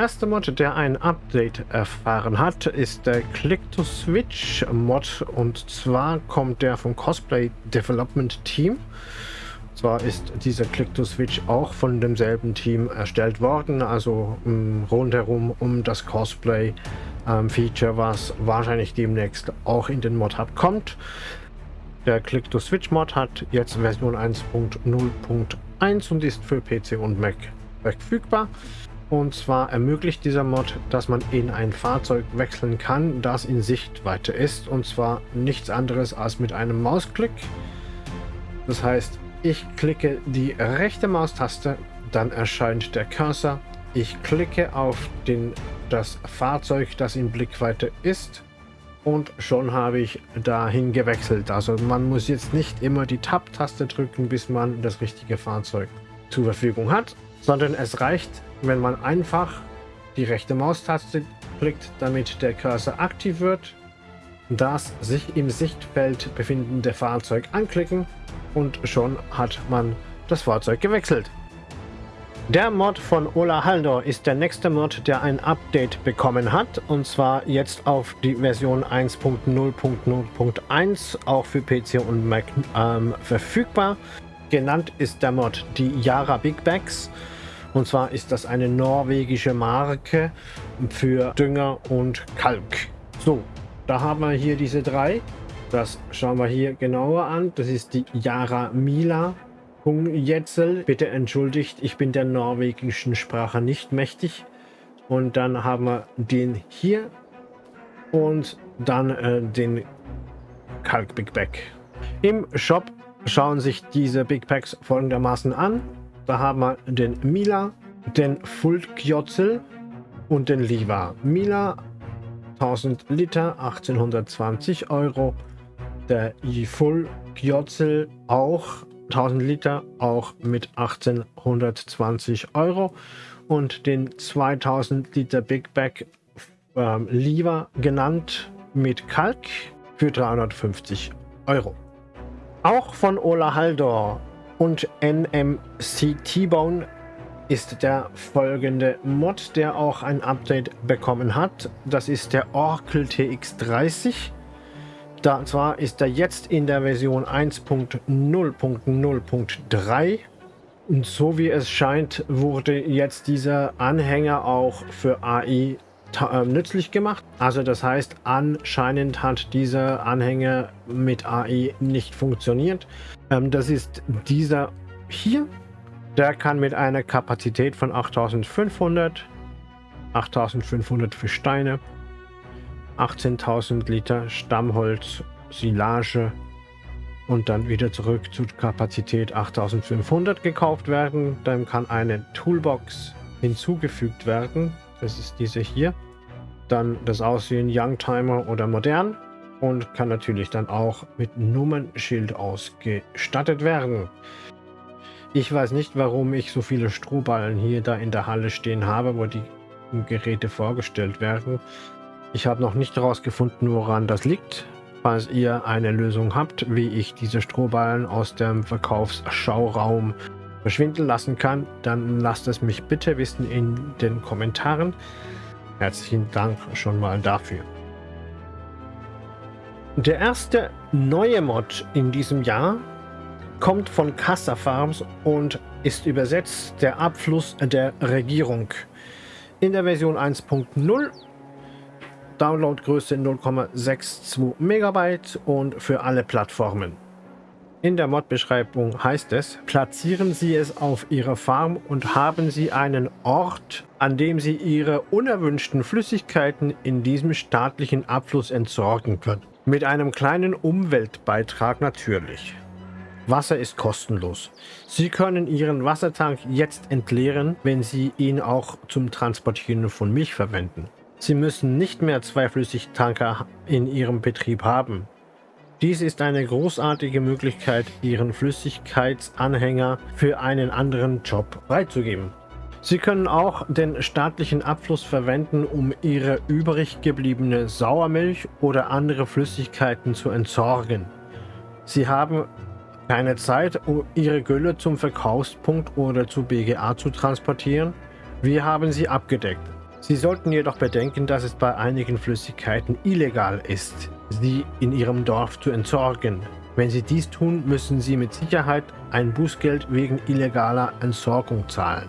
Der erste Mod, der ein Update erfahren hat, ist der Click-to-Switch Mod und zwar kommt der vom Cosplay Development Team. Zwar ist dieser Click-to-Switch auch von demselben Team erstellt worden, also um, rundherum um das Cosplay ähm, was wahrscheinlich demnächst auch in den Mod Hub kommt. Der Click-to-Switch Mod hat jetzt Version 1.0.1 und ist für PC und Mac verfügbar. Und zwar ermöglicht dieser Mod, dass man in ein Fahrzeug wechseln kann, das in Sichtweite ist. Und zwar nichts anderes als mit einem Mausklick. Das heißt, ich klicke die rechte Maustaste, dann erscheint der Cursor. Ich klicke auf den, das Fahrzeug, das in Blickweite ist. Und schon habe ich dahin gewechselt. Also man muss jetzt nicht immer die Tab-Taste drücken, bis man das richtige Fahrzeug zur Verfügung hat, sondern es reicht, wenn man einfach die rechte Maustaste klickt, damit der Cursor aktiv wird, das sich im Sichtfeld befindende Fahrzeug anklicken und schon hat man das Fahrzeug gewechselt. Der Mod von Ola Haldor ist der nächste Mod, der ein Update bekommen hat und zwar jetzt auf die Version 1.0.0.1 auch für PC und Mac ähm, verfügbar. Genannt ist der Mod die Yara Big Bags und zwar ist das eine norwegische Marke für Dünger und Kalk. So, da haben wir hier diese drei. Das schauen wir hier genauer an. Das ist die Yara Mila Jetzel. Bitte entschuldigt, ich bin der norwegischen Sprache nicht mächtig. Und dann haben wir den hier und dann äh, den Kalk Big Bag. Im Shop schauen sich diese Big Packs folgendermaßen an. Da haben wir den Mila, den Fulkjotzel und den Liva. Mila 1000 Liter, 1820 Euro. Der Fulkjotzel auch 1000 Liter, auch mit 1820 Euro. Und den 2000 Liter Big Bag ähm, Liva genannt mit Kalk für 350 Euro. Auch von Ola Haldor und NMC T-Bone ist der folgende Mod, der auch ein Update bekommen hat. Das ist der Oracle TX30. Da zwar ist er jetzt in der Version 1.0.0.3 und so wie es scheint, wurde jetzt dieser Anhänger auch für AI äh, nützlich gemacht. Also das heißt, anscheinend hat dieser Anhänger mit AI nicht funktioniert. Ähm, das ist dieser hier. Der kann mit einer Kapazität von 8500, 8500 für Steine, 18.000 Liter Stammholz, Silage und dann wieder zurück zur Kapazität 8500 gekauft werden. Dann kann eine Toolbox hinzugefügt werden. Das ist diese hier. Dann das Aussehen Youngtimer oder modern und kann natürlich dann auch mit Nummernschild ausgestattet werden. Ich weiß nicht, warum ich so viele Strohballen hier da in der Halle stehen habe, wo die Geräte vorgestellt werden. Ich habe noch nicht herausgefunden, woran das liegt. Falls ihr eine Lösung habt, wie ich diese Strohballen aus dem Verkaufsschauraum verschwinden lassen kann, dann lasst es mich bitte wissen in den Kommentaren. Herzlichen Dank schon mal dafür. Der erste neue Mod in diesem Jahr kommt von Casa Farms und ist übersetzt der Abfluss der Regierung. In der Version 1.0 Downloadgröße 0,62 Megabyte und für alle Plattformen. In der Mod-Beschreibung heißt es, platzieren Sie es auf Ihrer Farm und haben Sie einen Ort, an dem Sie Ihre unerwünschten Flüssigkeiten in diesem staatlichen Abfluss entsorgen können. Mit einem kleinen Umweltbeitrag natürlich. Wasser ist kostenlos. Sie können Ihren Wassertank jetzt entleeren, wenn Sie ihn auch zum Transportieren von Milch verwenden. Sie müssen nicht mehr zwei Flüssigtanker in Ihrem Betrieb haben. Dies ist eine großartige Möglichkeit, Ihren Flüssigkeitsanhänger für einen anderen Job freizugeben. Sie können auch den staatlichen Abfluss verwenden, um Ihre übrig gebliebene Sauermilch oder andere Flüssigkeiten zu entsorgen. Sie haben keine Zeit, um Ihre Gülle zum Verkaufspunkt oder zu BGA zu transportieren. Wir haben sie abgedeckt. Sie sollten jedoch bedenken, dass es bei einigen Flüssigkeiten illegal ist, sie in Ihrem Dorf zu entsorgen. Wenn Sie dies tun, müssen Sie mit Sicherheit ein Bußgeld wegen illegaler Entsorgung zahlen.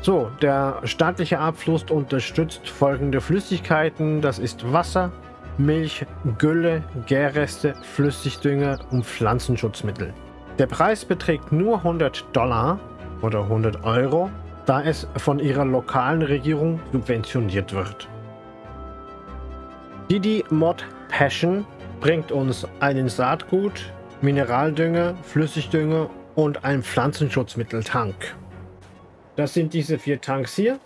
So, der staatliche Abfluss unterstützt folgende Flüssigkeiten. Das ist Wasser, Milch, Gülle, Gärreste, Flüssigdünger und Pflanzenschutzmittel. Der Preis beträgt nur 100 Dollar oder 100 Euro, da es von ihrer lokalen Regierung subventioniert wird. Didi Mod Passion bringt uns einen Saatgut, Mineraldünger, Flüssigdünger und ein Pflanzenschutzmitteltank. Das sind diese vier Tanks hier.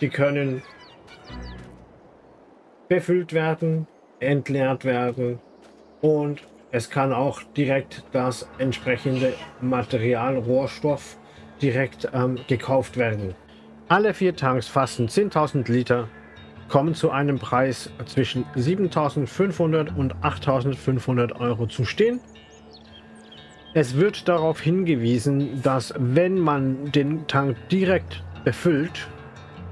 Die können befüllt werden, entleert werden und es kann auch direkt das entsprechende Material, Rohstoff direkt ähm, gekauft werden. Alle vier Tanks fassen 10.000 Liter, kommen zu einem Preis zwischen 7.500 und 8.500 Euro zu stehen. Es wird darauf hingewiesen, dass wenn man den Tank direkt befüllt,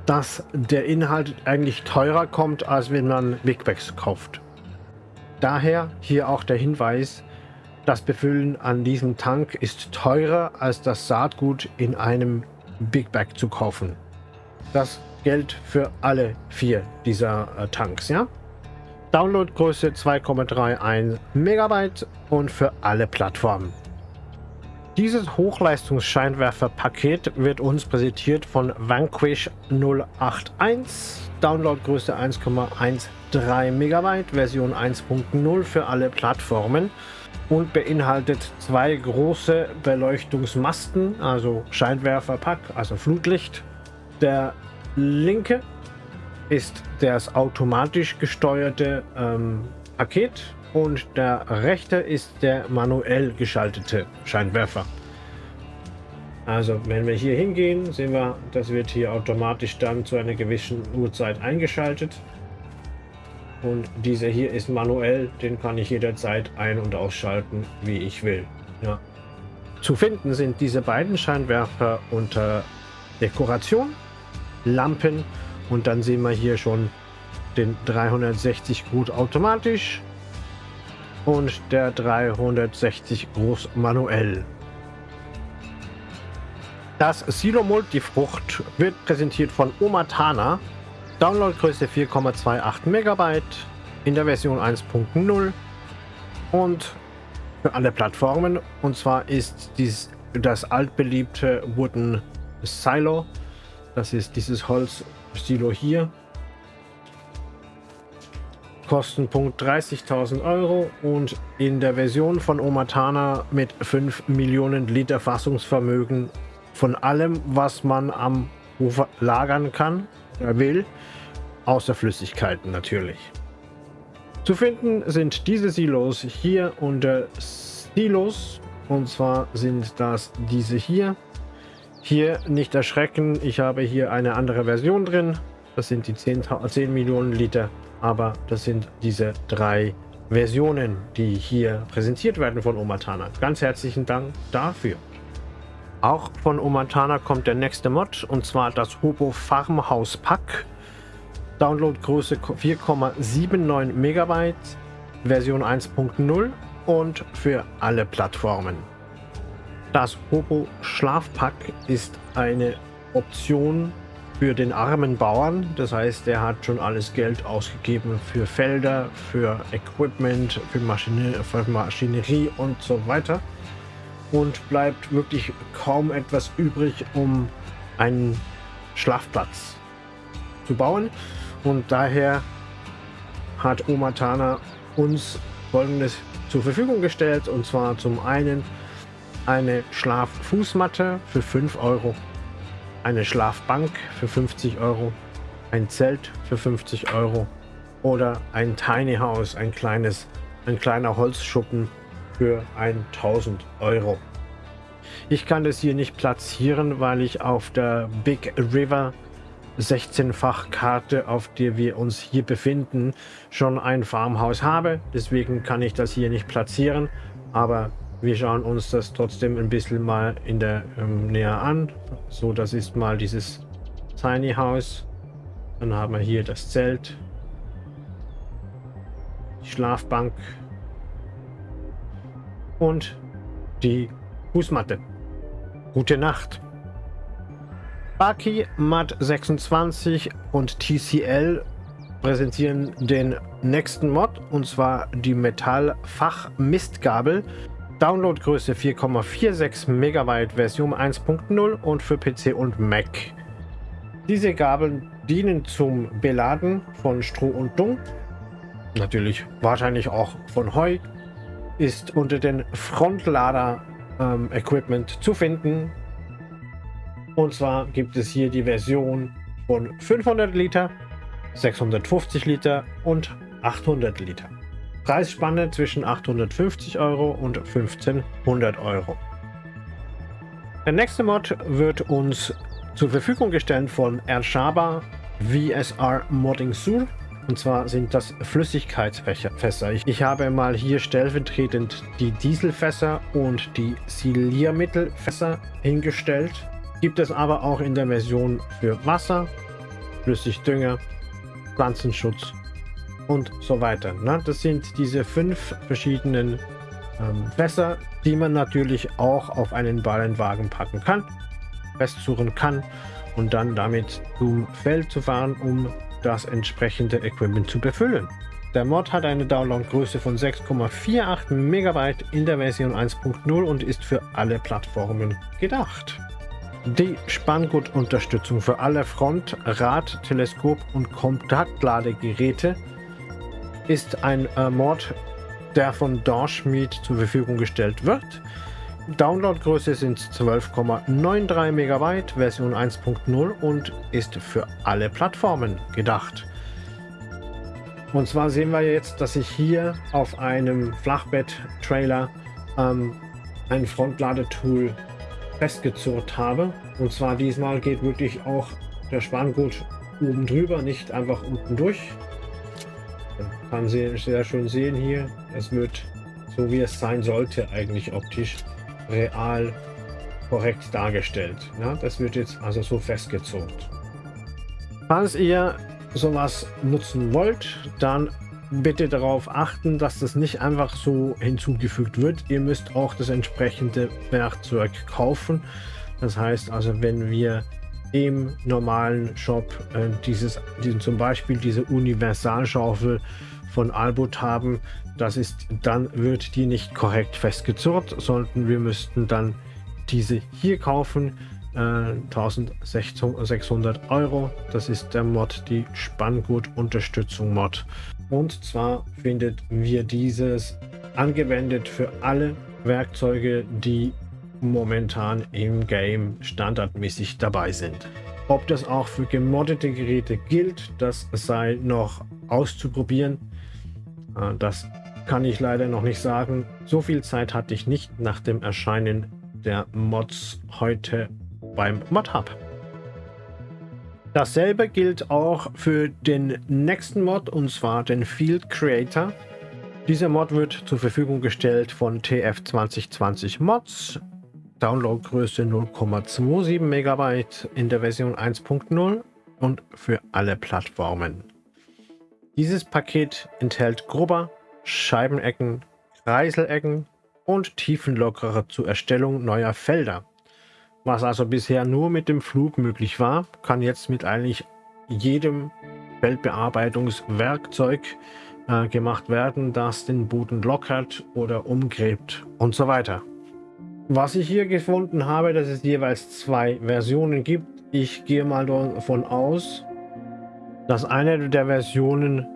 dass der Inhalt eigentlich teurer kommt, als wenn man Big Bags kauft. Daher hier auch der Hinweis, das Befüllen an diesem Tank ist teurer als das Saatgut in einem Big Bag zu kaufen. Das gilt für alle vier dieser äh, Tanks, ja? Downloadgröße 2,31 Megabyte und für alle Plattformen. Dieses Hochleistungsscheinwerferpaket wird uns präsentiert von Vanquish 081, Downloadgröße 1,13 MB, Version 1.0 für alle Plattformen und beinhaltet zwei große Beleuchtungsmasten, also Scheinwerferpack, also Flutlicht. Der linke ist das automatisch gesteuerte ähm, Paket und der rechte ist der manuell geschaltete Scheinwerfer. Also wenn wir hier hingehen, sehen wir, das wird hier automatisch dann zu einer gewissen Uhrzeit eingeschaltet. Und dieser hier ist manuell, den kann ich jederzeit ein- und ausschalten, wie ich will. Ja. Zu finden sind diese beiden Scheinwerfer unter Dekoration, Lampen und dann sehen wir hier schon den 360 Grad automatisch und der 360 groß manuell. Das Silo Multifrucht wird präsentiert von Omatana. Downloadgröße 4,28 MB in der Version 1.0 und für alle Plattformen. Und zwar ist dies das altbeliebte Wooden Silo. Das ist dieses Holz-Silo hier Kostenpunkt 30.000 Euro und in der Version von Omatana mit 5 Millionen Liter Fassungsvermögen von allem, was man am Ufer lagern kann, er will, außer Flüssigkeiten natürlich. Zu finden sind diese Silos hier unter Silos und zwar sind das diese hier. Hier nicht erschrecken, ich habe hier eine andere Version drin. Das sind die 10, 10 Millionen Liter aber das sind diese drei Versionen, die hier präsentiert werden von Omatana. Ganz herzlichen Dank dafür. Auch von Omatana kommt der nächste Mod und zwar das Hobo Farmhaus Pack. Downloadgröße 4,79 Megabyte, Version 1.0 und für alle Plattformen. Das Hobo Schlafpack ist eine Option für den armen Bauern. Das heißt, er hat schon alles Geld ausgegeben für Felder, für Equipment, für, Maschine, für Maschinerie und so weiter. Und bleibt wirklich kaum etwas übrig, um einen Schlafplatz zu bauen. Und daher hat Omatana uns folgendes zur Verfügung gestellt. Und zwar zum einen eine Schlaffußmatte für 5 Euro eine Schlafbank für 50 Euro, ein Zelt für 50 Euro oder ein Tiny House, ein kleines, ein kleiner Holzschuppen für 1000 Euro. Ich kann das hier nicht platzieren, weil ich auf der Big River 16-fach Karte, auf der wir uns hier befinden, schon ein Farmhaus habe. Deswegen kann ich das hier nicht platzieren. Aber wir schauen uns das trotzdem ein bisschen mal in der ähm, näher an. So, das ist mal dieses Tiny House. Dann haben wir hier das Zelt, die Schlafbank und die Fußmatte. Gute Nacht. Baki, Mat 26 und TCL präsentieren den nächsten Mod und zwar die Metall Fach Mistgabel. Downloadgröße 4,46 Megabyte Version 1.0 und für PC und Mac. Diese Gabeln dienen zum Beladen von Stroh und Dung, natürlich wahrscheinlich auch von Heu, ist unter den Frontlader ähm, Equipment zu finden. Und zwar gibt es hier die Version von 500 Liter, 650 Liter und 800 Liter. Preisspanne zwischen 850 Euro und 1500 Euro. Der nächste Mod wird uns zur Verfügung gestellt von Ershaba VSR Modding Sur. Und zwar sind das Flüssigkeitsfässer. Ich habe mal hier stellvertretend die Dieselfässer und die Siliermittelfässer hingestellt. Gibt es aber auch in der Version für Wasser, Flüssigdünger, Pflanzenschutz und so weiter. Das sind diese fünf verschiedenen ähm, Fässer, die man natürlich auch auf einen Ballenwagen packen kann, festsuchen kann und dann damit zum Feld zu fahren, um das entsprechende Equipment zu befüllen. Der Mod hat eine Downloadgröße von 6,48 MB in der Version 1.0 und ist für alle Plattformen gedacht. Die Spanngurtunterstützung für alle Front-, Rad-, Teleskop- und Kontaktladegeräte ist ein äh, Mod, der von Dorschmied zur Verfügung gestellt wird. Downloadgröße sind 12,93 MB, Version 1.0 und ist für alle Plattformen gedacht. Und zwar sehen wir jetzt, dass ich hier auf einem Flachbett-Trailer ähm, ein Frontladetool festgezurrt habe. Und zwar diesmal geht wirklich auch der Spanngurt oben drüber, nicht einfach unten durch. Kann Sie sehr schön sehen hier. Es wird so wie es sein sollte eigentlich optisch real korrekt dargestellt. Ja, das wird jetzt also so festgezurrt. Falls ihr sowas nutzen wollt, dann bitte darauf achten, dass das nicht einfach so hinzugefügt wird. Ihr müsst auch das entsprechende Werkzeug kaufen. Das heißt also, wenn wir im normalen Shop äh, dieses, diesen, zum Beispiel diese Universalschaufel von Albut haben, das ist, dann wird die nicht korrekt festgezurrt, sondern wir müssten dann diese hier kaufen. 1600 äh, Euro. Das ist der Mod, die Spanngurt-Unterstützung Mod. Und zwar findet wir dieses angewendet für alle Werkzeuge, die momentan im Game standardmäßig dabei sind. Ob das auch für gemoddete Geräte gilt, das sei noch auszuprobieren. Äh, das kann ich leider noch nicht sagen. So viel Zeit hatte ich nicht nach dem Erscheinen der Mods heute beim Mod Hub. Dasselbe gilt auch für den nächsten Mod und zwar den Field Creator. Dieser Mod wird zur Verfügung gestellt von TF 2020 Mods. Downloadgröße 0,27 MB in der Version 1.0 und für alle Plattformen. Dieses Paket enthält Grubber, Scheibenecken, Kreiselecken und Tiefenlockerer zur Erstellung neuer Felder. Was also bisher nur mit dem Flug möglich war, kann jetzt mit eigentlich jedem Feldbearbeitungswerkzeug äh, gemacht werden, das den Boden lockert oder umgräbt und so weiter. Was ich hier gefunden habe, dass es jeweils zwei Versionen gibt. Ich gehe mal davon aus, dass eine der Versionen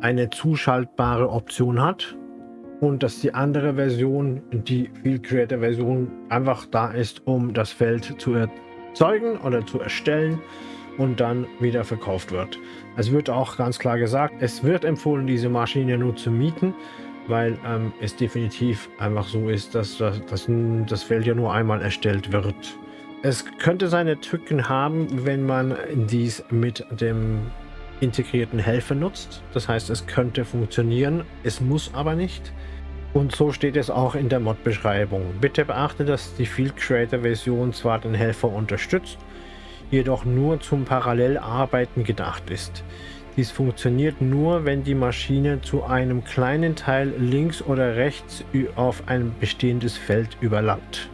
eine zuschaltbare Option hat und dass die andere Version, die Field Creator Version, einfach da ist, um das Feld zu erzeugen oder zu erstellen und dann wieder verkauft wird. Es wird auch ganz klar gesagt, es wird empfohlen, diese Maschine nur zu mieten, weil ähm, es definitiv einfach so ist, dass, dass, dass das Feld ja nur einmal erstellt wird. Es könnte seine Tücken haben, wenn man dies mit dem integrierten Helfer nutzt. Das heißt, es könnte funktionieren, es muss aber nicht. Und so steht es auch in der Mod-Beschreibung. Bitte beachte, dass die Field Creator Version zwar den Helfer unterstützt, jedoch nur zum Parallelarbeiten gedacht ist. Dies funktioniert nur, wenn die Maschine zu einem kleinen Teil links oder rechts auf ein bestehendes Feld überlappt.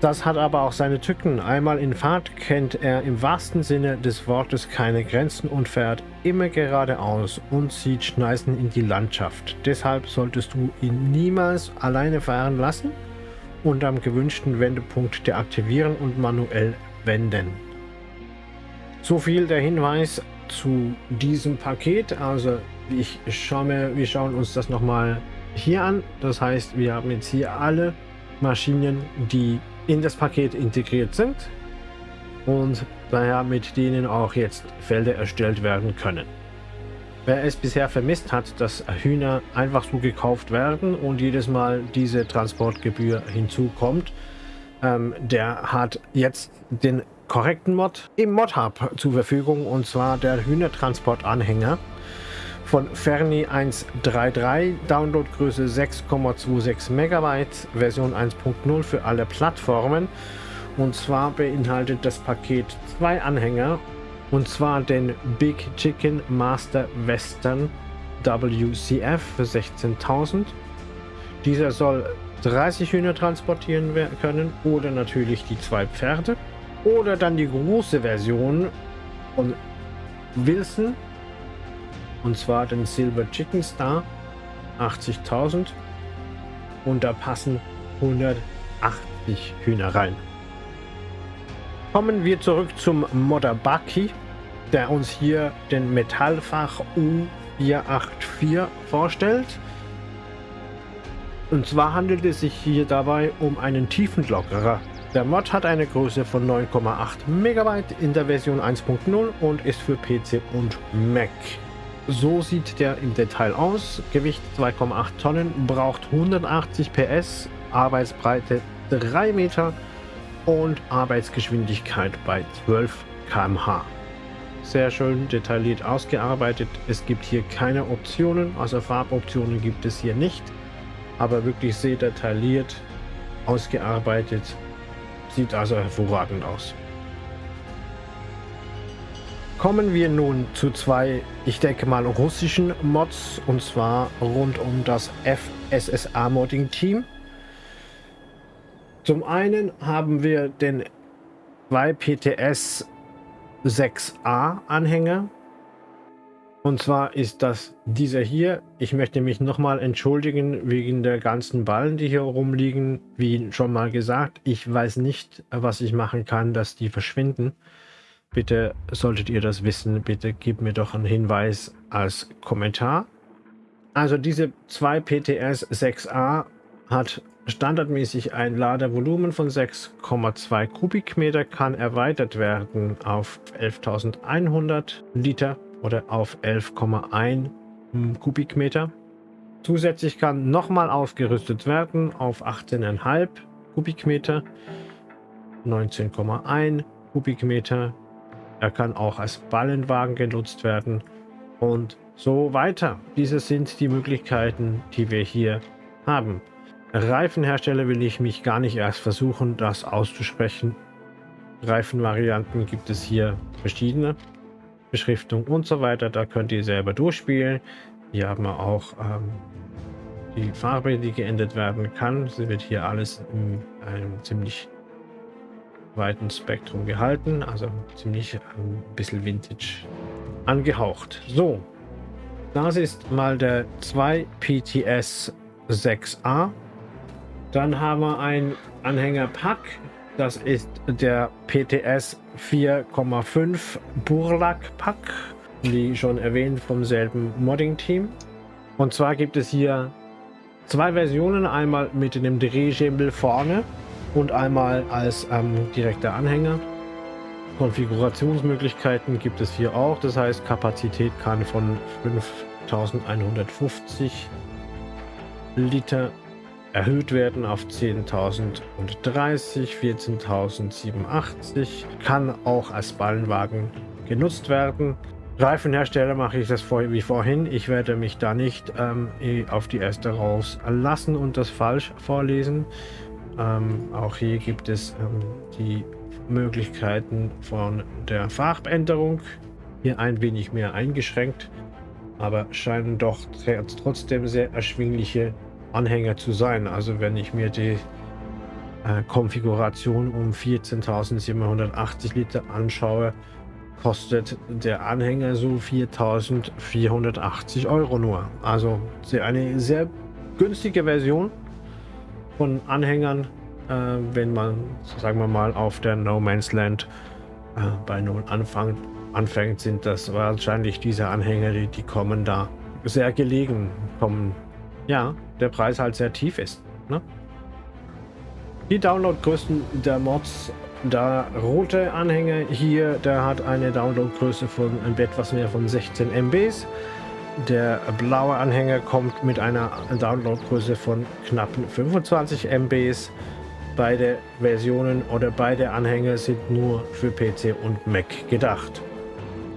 Das hat aber auch seine Tücken. Einmal in Fahrt kennt er im wahrsten Sinne des Wortes keine Grenzen und fährt immer geradeaus und zieht Schneisen in die Landschaft. Deshalb solltest du ihn niemals alleine fahren lassen und am gewünschten Wendepunkt deaktivieren und manuell wenden. So viel der Hinweis zu diesem Paket. Also ich schaue mir, wir schauen uns das nochmal hier an. Das heißt, wir haben jetzt hier alle Maschinen, die in das Paket integriert sind und daher mit denen auch jetzt Felder erstellt werden können. Wer es bisher vermisst hat, dass Hühner einfach so gekauft werden und jedes Mal diese Transportgebühr hinzukommt, ähm, der hat jetzt den korrekten Mod im Mod-Hub zur Verfügung und zwar der Hühnertransport-Anhänger von Ferni 1.3.3, Downloadgröße 6,26 MB, Version 1.0 für alle Plattformen. Und zwar beinhaltet das Paket zwei Anhänger, und zwar den Big Chicken Master Western WCF für 16.000. Dieser soll 30 Hühner transportieren können oder natürlich die zwei Pferde. Oder dann die große Version von Wilson und zwar den Silver Chicken Star 80.000 und da passen 180 Hühner rein. Kommen wir zurück zum Bucky, der uns hier den Metallfach U484 vorstellt. Und zwar handelt es sich hier dabei um einen Tiefenlockerer. Der Mod hat eine Größe von 9,8 MB in der Version 1.0 und ist für PC und Mac. So sieht der im Detail aus. Gewicht 2,8 Tonnen, braucht 180 PS, Arbeitsbreite 3 Meter und Arbeitsgeschwindigkeit bei 12 km/h. Sehr schön detailliert ausgearbeitet. Es gibt hier keine Optionen, also Farboptionen gibt es hier nicht, aber wirklich sehr detailliert ausgearbeitet. Sieht also hervorragend aus. Kommen wir nun zu zwei, ich denke mal, russischen Mods und zwar rund um das FSSA Modding Team. Zum einen haben wir den 2PTS 6a Anhänger. Und zwar ist das dieser hier. Ich möchte mich nochmal entschuldigen wegen der ganzen Ballen, die hier rumliegen. Wie schon mal gesagt, ich weiß nicht, was ich machen kann, dass die verschwinden. Bitte solltet ihr das wissen, bitte gebt mir doch einen Hinweis als Kommentar. Also diese 2 PTS 6a hat standardmäßig ein Ladevolumen von 6,2 Kubikmeter, kann erweitert werden auf 11.100 Liter oder auf 11,1 Kubikmeter. Zusätzlich kann nochmal aufgerüstet werden auf 18,5 Kubikmeter, 19,1 Kubikmeter, er kann auch als Ballenwagen genutzt werden und so weiter. Diese sind die Möglichkeiten, die wir hier haben. Reifenhersteller will ich mich gar nicht erst versuchen, das auszusprechen. Reifenvarianten gibt es hier verschiedene. Beschriftung und so weiter, da könnt ihr selber durchspielen. Hier haben wir auch ähm, die Farbe, die geändert werden kann. Sie wird hier alles in einem ziemlich weiten Spektrum gehalten, also ziemlich ein ähm, bisschen Vintage angehaucht. So, das ist mal der 2 PTS 6a. Dann haben wir ein Anhängerpack. Das ist der PTS 4,5 Burlak Pack, wie schon erwähnt vom selben Modding-Team. Und zwar gibt es hier zwei Versionen, einmal mit dem Drehschemel vorne und einmal als ähm, direkter Anhänger. Konfigurationsmöglichkeiten gibt es hier auch, das heißt Kapazität kann von 5150 Liter erhöht werden auf 10.030, 14.087, kann auch als Ballenwagen genutzt werden. Reifenhersteller mache ich das vor, wie vorhin. Ich werde mich da nicht ähm, auf die erste rauslassen und das falsch vorlesen. Ähm, auch hier gibt es ähm, die Möglichkeiten von der Farbänderung hier ein wenig mehr eingeschränkt, aber scheinen doch trotzdem sehr erschwingliche Anhänger zu sein. Also wenn ich mir die äh, Konfiguration um 14.780 Liter anschaue, kostet der Anhänger so 4.480 Euro nur. Also eine sehr günstige Version von Anhängern, äh, wenn man, sagen wir mal, auf der No Man's Land äh, bei Null anfängt, anfängt, sind das wahrscheinlich diese Anhänger, die, die kommen da sehr gelegen, kommen, ja, der Preis halt sehr tief ist. Ne? Die Downloadgrößen der Mods, der rote Anhänger hier, der hat eine Downloadgröße von etwas mehr von 16 MBs. Der blaue Anhänger kommt mit einer Downloadgröße von knappen 25 MBs. Beide Versionen oder beide Anhänger sind nur für PC und Mac gedacht.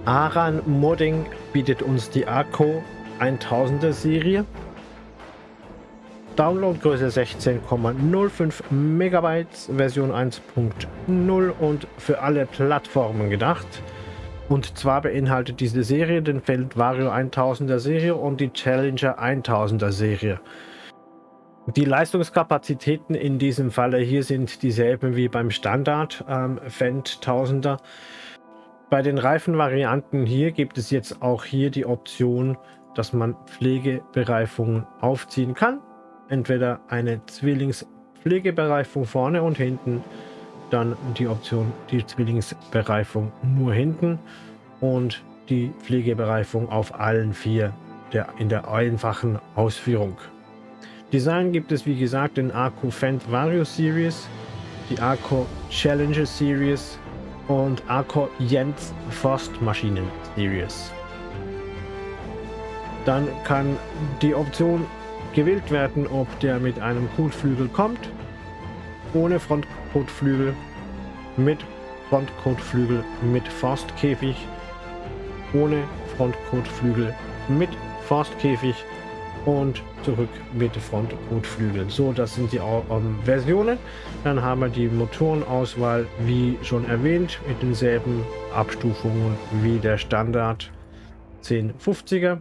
Aran Modding bietet uns die Akko 1000er Serie. Downloadgröße 16,05 Megabytes, Version 1.0 und für alle Plattformen gedacht. Und zwar beinhaltet diese Serie den Feld Vario 1000er Serie und die Challenger 1000er Serie. Die Leistungskapazitäten in diesem Falle hier sind dieselben wie beim Standard ähm, Fendt 1000er. Bei den Reifenvarianten hier gibt es jetzt auch hier die Option, dass man Pflegebereifungen aufziehen kann. Entweder eine Zwillingspflegebereifung vorne und hinten, dann die Option die Zwillingsbereifung nur hinten und die Pflegebereifung auf allen vier der, in der einfachen Ausführung. Design gibt es wie gesagt in Arco Fendt Vario Series, die Arco Challenger Series und Arco Jens Forstmaschinen Series. Dann kann die Option gewählt werden, ob der mit einem Kotflügel kommt, ohne Frontkotflügel, mit Frontkotflügel, mit Forstkäfig, ohne Frontkotflügel, mit Forstkäfig und zurück mit Frontkotflügeln. So, das sind die ähm, Versionen. Dann haben wir die Motorenauswahl, wie schon erwähnt, mit denselben Abstufungen wie der Standard 1050er.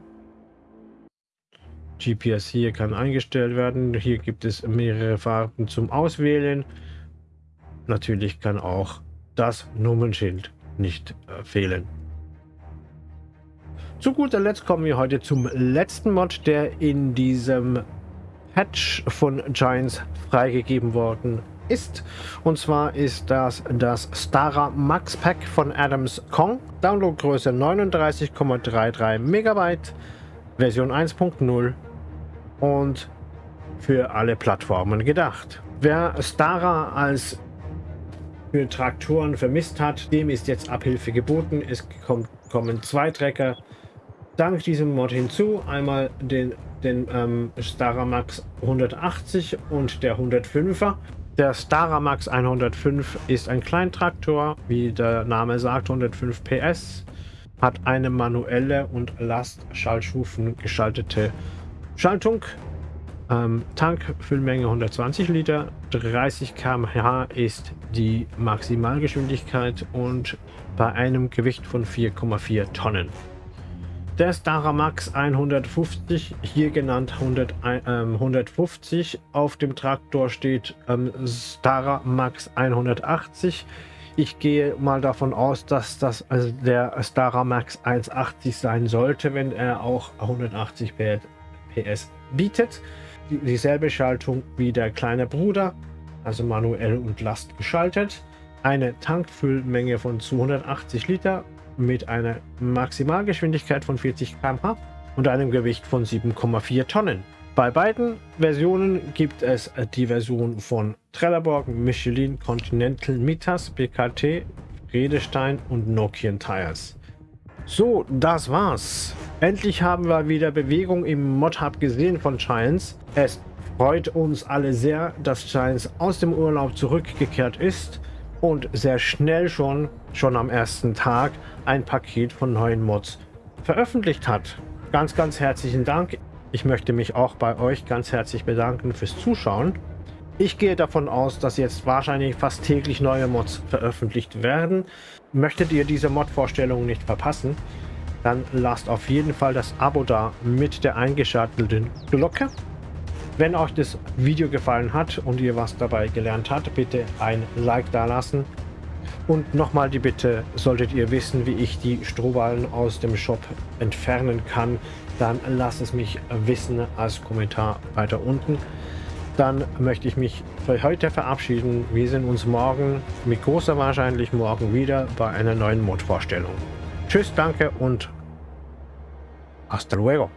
GPS hier kann eingestellt werden. Hier gibt es mehrere Farben zum Auswählen. Natürlich kann auch das Nummernschild nicht äh, fehlen. Zu guter Letzt kommen wir heute zum letzten Mod, der in diesem Patch von Giants freigegeben worden ist. Und zwar ist das das Stara Max Pack von Adams Kong. Downloadgröße 39,33 Megabyte, Version 1.0 und für alle Plattformen gedacht. Wer Stara als für Traktoren vermisst hat, dem ist jetzt Abhilfe geboten. Es kommt, kommen zwei Trecker dank diesem Mod hinzu. Einmal den, den ähm, Staramax 180 und der 105er. Der Staramax 105 ist ein Kleintraktor, wie der Name sagt, 105 PS, hat eine manuelle und Lastschaltstufen geschaltete Schaltung. Ähm, Tankfüllmenge 120 Liter, 30 km/h ist die Maximalgeschwindigkeit und bei einem Gewicht von 4,4 Tonnen. Der Staramax 150, hier genannt 100, äh, 150. Auf dem Traktor steht ähm, Staramax 180. Ich gehe mal davon aus, dass das also der Staramax 180 sein sollte, wenn er auch 180 PS bietet. Dieselbe Schaltung wie der kleine Bruder, also manuell und Last geschaltet. Eine Tankfüllmenge von 280 Liter mit einer Maximalgeschwindigkeit von 40 km/h und einem Gewicht von 7,4 Tonnen. Bei beiden Versionen gibt es die Version von Trelleborg, Michelin, Continental, Mitas, BKT, Redestein und Nokian Tires. So, das war's. Endlich haben wir wieder Bewegung im Mod-Hub gesehen von Giants. Es freut uns alle sehr, dass Giants aus dem Urlaub zurückgekehrt ist und sehr schnell schon, schon am ersten Tag, ein Paket von neuen Mods veröffentlicht hat. Ganz, ganz herzlichen Dank. Ich möchte mich auch bei euch ganz herzlich bedanken fürs Zuschauen. Ich gehe davon aus, dass jetzt wahrscheinlich fast täglich neue Mods veröffentlicht werden. Möchtet ihr diese Mod-Vorstellung nicht verpassen, dann lasst auf jeden Fall das Abo da mit der eingeschalteten Glocke. Wenn euch das Video gefallen hat und ihr was dabei gelernt habt, bitte ein Like da lassen. Und nochmal die Bitte, solltet ihr wissen, wie ich die Strohballen aus dem Shop entfernen kann, dann lasst es mich wissen als Kommentar weiter unten. Dann möchte ich mich für heute verabschieden. Wir sehen uns morgen, mit großer Wahrscheinlichkeit morgen wieder bei einer neuen Mod-Vorstellung. Tschüss, danke und hasta luego.